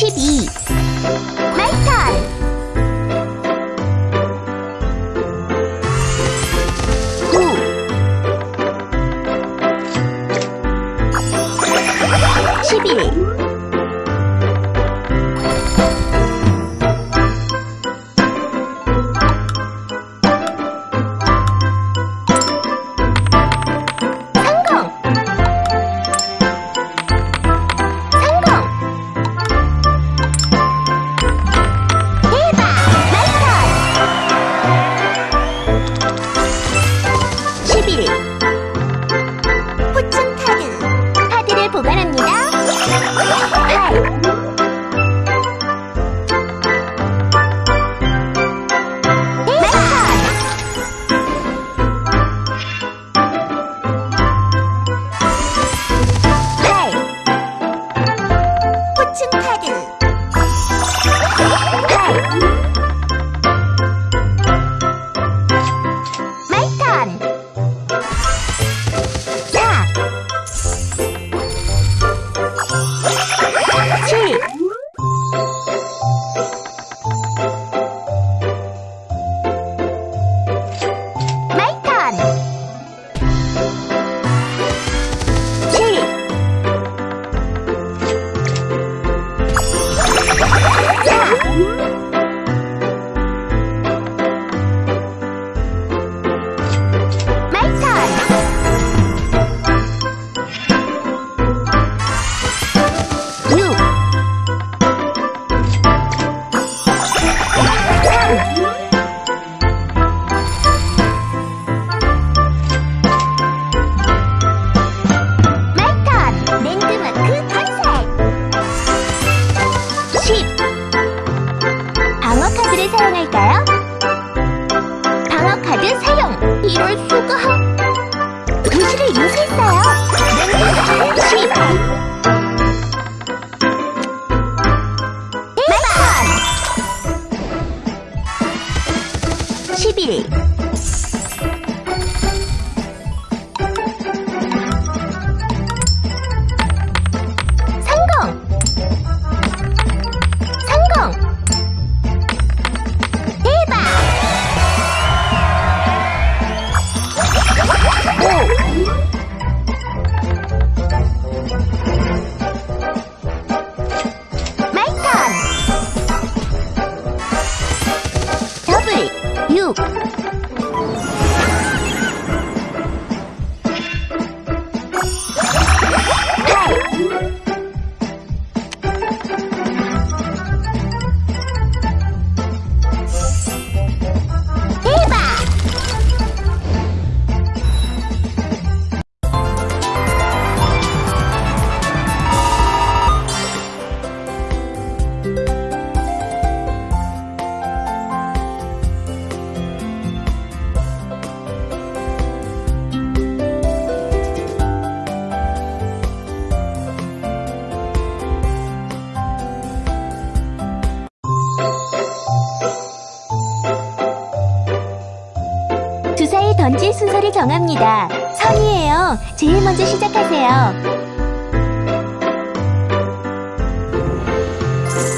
12 충파드 방어카드를 사용할까요? 방어카드 사용! 이럴 수가! 도시를 인수했어요! 시발! 순서를 정합니다. 선이에요. 제일 먼저 시작하세요.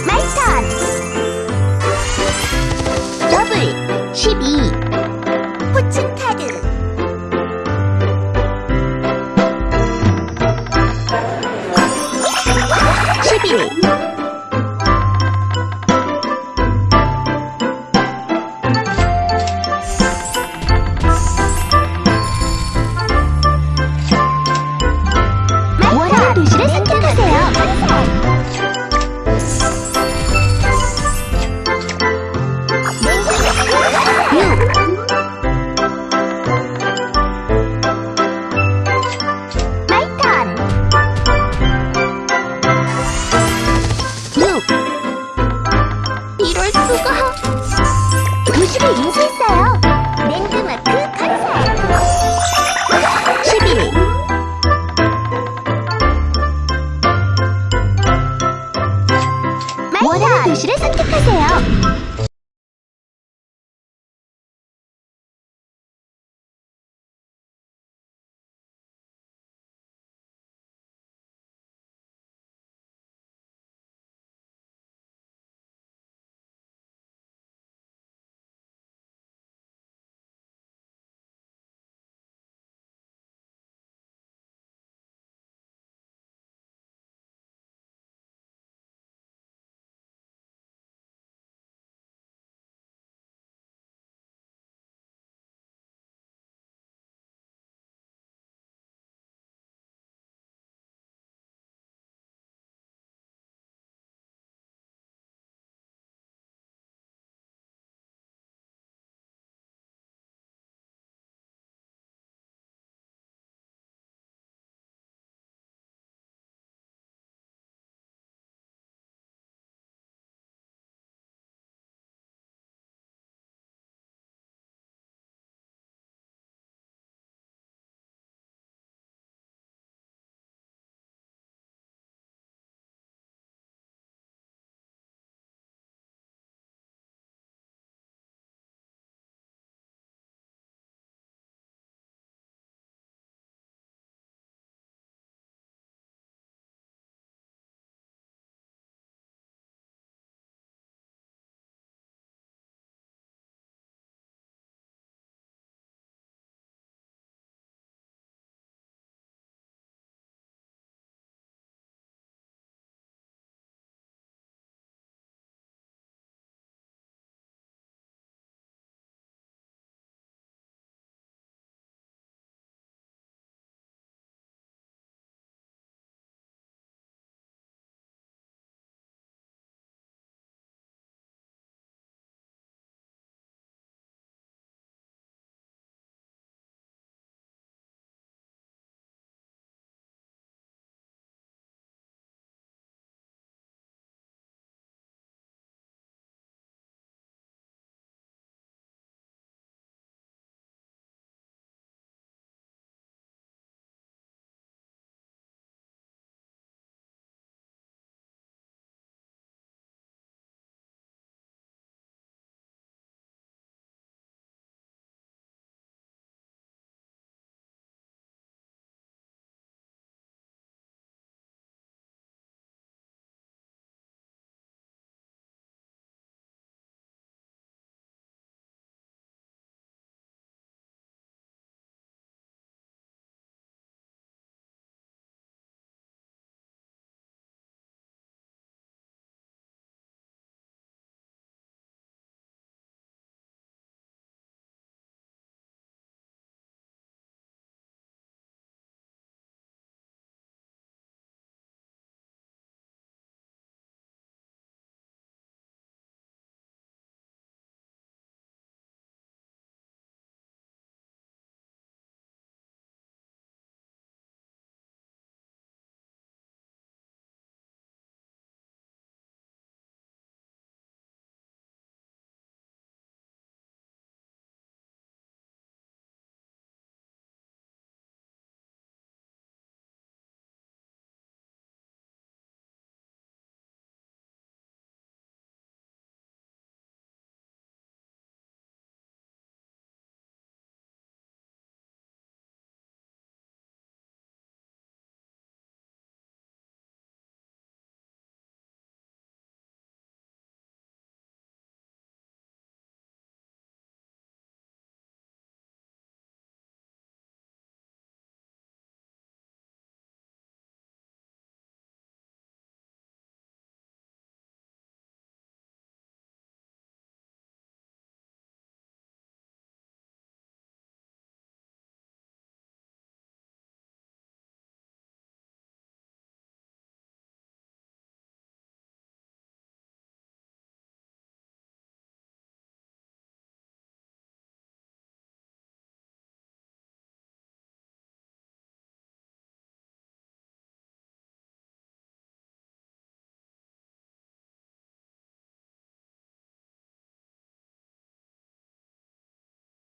마이 턴! 더블 12